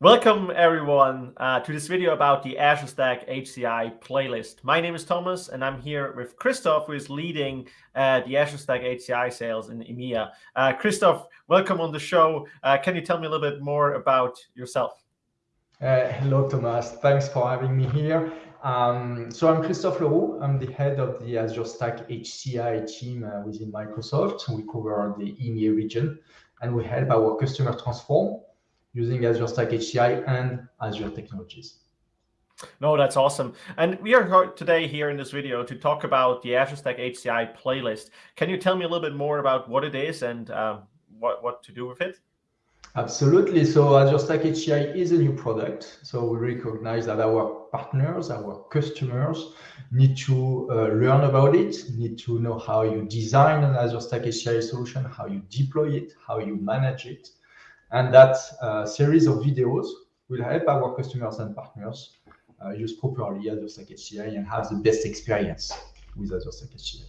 Welcome everyone uh, to this video about the Azure Stack HCI playlist. My name is Thomas and I'm here with Christoph who is leading uh, the Azure Stack HCI sales in EMEA. Uh, Christoph, welcome on the show. Uh, can you tell me a little bit more about yourself? Uh, hello Thomas, thanks for having me here. Um, so I'm Christophe Leroux. I'm the head of the Azure Stack HCI team uh, within Microsoft. We cover the EMEA region and we help our customer transform using Azure Stack HCI and Azure technologies. No, that's awesome. And we are today here in this video to talk about the Azure Stack HCI playlist. Can you tell me a little bit more about what it is and uh, what, what to do with it? Absolutely. So Azure Stack HCI is a new product. So we recognize that our partners, our customers need to uh, learn about it, need to know how you design an Azure Stack HCI solution, how you deploy it, how you manage it. And that uh, series of videos will help our customers and partners uh, use properly Azure Stack HCI and have the best experience with Azure Stack HCI.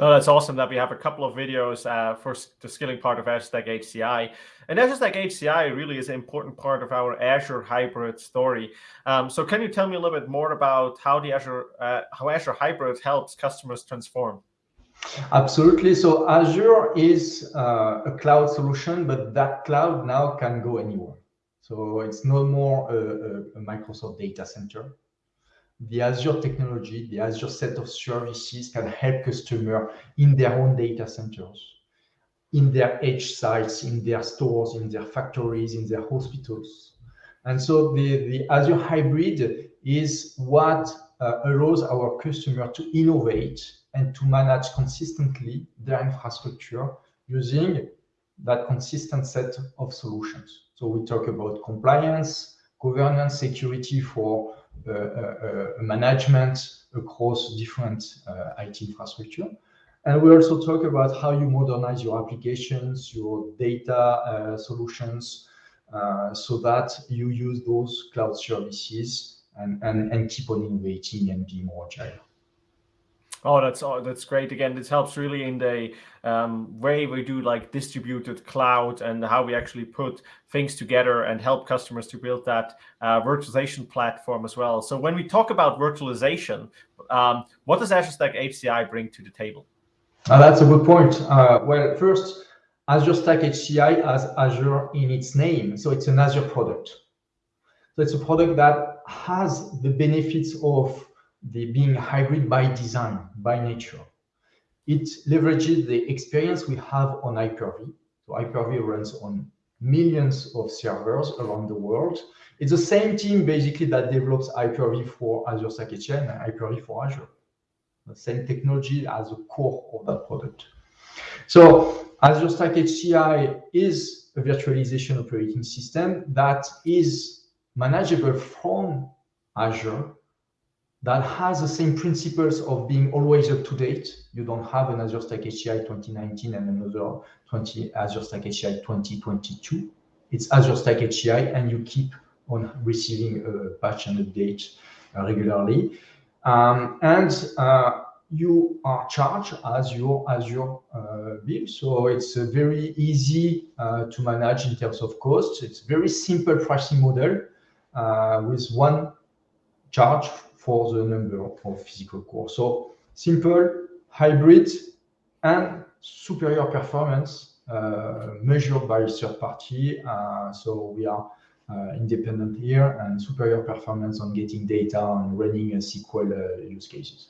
Oh, that's awesome that we have a couple of videos uh, for the skilling part of Azure Stack HCI. And Azure Stack HCI really is an important part of our Azure hybrid story. Um, so can you tell me a little bit more about how the Azure uh, how Azure hybrid helps customers transform? Absolutely. So Azure is uh, a cloud solution, but that cloud now can go anywhere. So it's no more a, a Microsoft data center the Azure technology, the Azure set of services can help customers in their own data centers, in their edge sites, in their stores, in their factories, in their hospitals. And so the, the Azure hybrid is what allows our customer to innovate and to manage consistently their infrastructure using that consistent set of solutions. So we talk about compliance, governance, security for uh, uh, uh, management across different IT infrastructure. And we also talk about how you modernize your applications, your data solutions, so that you use those cloud services and, and, and keep on innovating and be more agile. Oh, that's oh, that's great. Again, this helps really in the um, way we do like distributed cloud and how we actually put things together and help customers to build that uh, virtualization platform as well. So when we talk about virtualization, um, what does Azure Stack HCI bring to the table? Uh, that's a good point. Uh, well, first, Azure Stack HCI has Azure in its name, so it's an Azure product. So it's a product that has the benefits of the being hybrid by design, by nature. It leverages the experience we have on Hyper-V. So Hyper-V runs on millions of servers around the world. It's the same team basically that develops Hyper-V for Azure Stack HCI and Hyper-V for Azure. The same technology as the core of that product. So Azure Stack HCI is a virtualization operating system that is manageable from Azure that has the same principles of being always up to date. You don't have an Azure Stack HCI 2019 and another 20 Azure Stack HCI 2022. It's Azure Stack HCI, and you keep on receiving a patch and update uh, regularly. Um, and uh, you are charged as your Azure uh, bill. So it's very easy uh, to manage in terms of costs. It's very simple pricing model with one charge for the number of physical cores. So simple, hybrid, and superior performance uh, measured by third party. Uh, so we are uh, independent here and superior performance on getting data and running a SQL uh, use cases.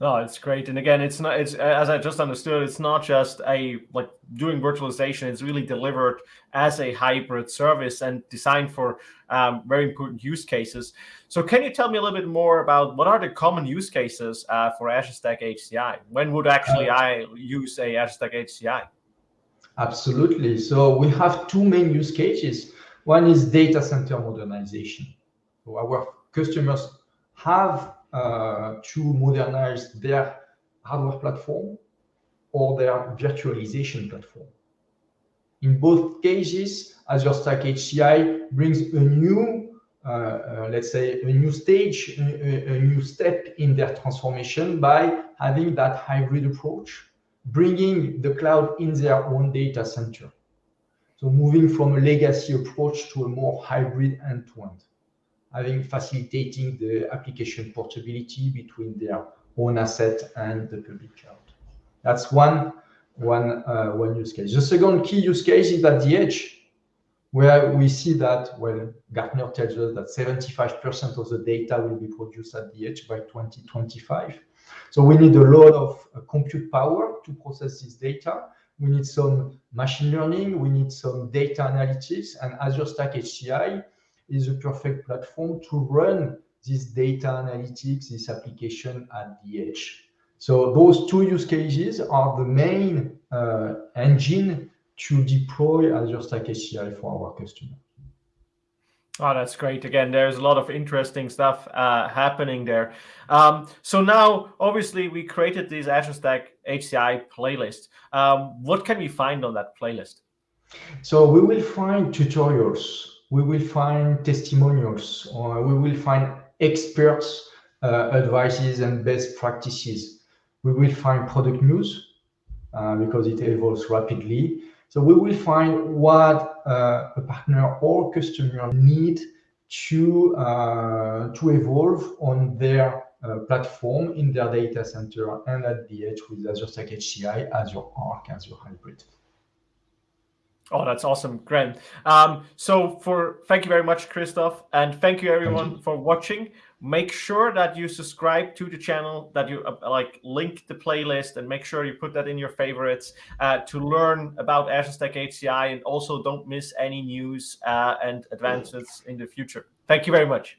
No, it's great. And again, it's not, it's as I just understood, it's not just a like doing virtualization, it's really delivered as a hybrid service and designed for um, very important use cases. So can you tell me a little bit more about what are the common use cases uh, for Azure Stack HCI? When would actually uh, I use a Azure Stack HCI? Absolutely. So we have two main use cases. One is data center modernization. So our customers have to modernize their hardware platform or their virtualization platform. In both cases, Azure Stack HCI brings a new, uh, uh, let's say, a new stage, a, a, new step in their transformation by having that hybrid approach, bringing the cloud in their own data center. So moving from a legacy approach to a more hybrid end-to-end, having facilitating the application portability between their own asset and the public cloud. That's one, one, uh, one use case. The second key use case is at the edge, where we see that, well, Gartner tells us that 75% of the data will be produced at the edge by 2025. So we need a lot of uh, compute power to process this data. We need some machine learning. We need some data analytics. And Azure Stack HCI is a perfect platform to run this data analytics, this application at the edge. So those two use cases are the main uh, engine to deploy Azure Stack HCI for our customers. Oh, that's great. Again, there's a lot of interesting stuff uh, happening there. Um, so now, obviously, we created this Azure Stack HCI playlist. Um, what can we find on that playlist? So we will find tutorials, we will find testimonials, or we will find experts' uh, advices and best practices. We will find product news uh, because it evolves rapidly. So we will find what uh, a partner or customer need to uh, to evolve on their uh, platform in their data center and at the edge with Azure Stack HCI, Azure Arc, Azure Hybrid. Oh, that's awesome, Grant. Um, so for thank you very much, Christoph, and thank you everyone thank you. for watching. Make sure that you subscribe to the channel, that you uh, like link the playlist, and make sure you put that in your favorites uh, to learn about Azure Stack HCI, and also don't miss any news uh, and advances in the future. Thank you very much.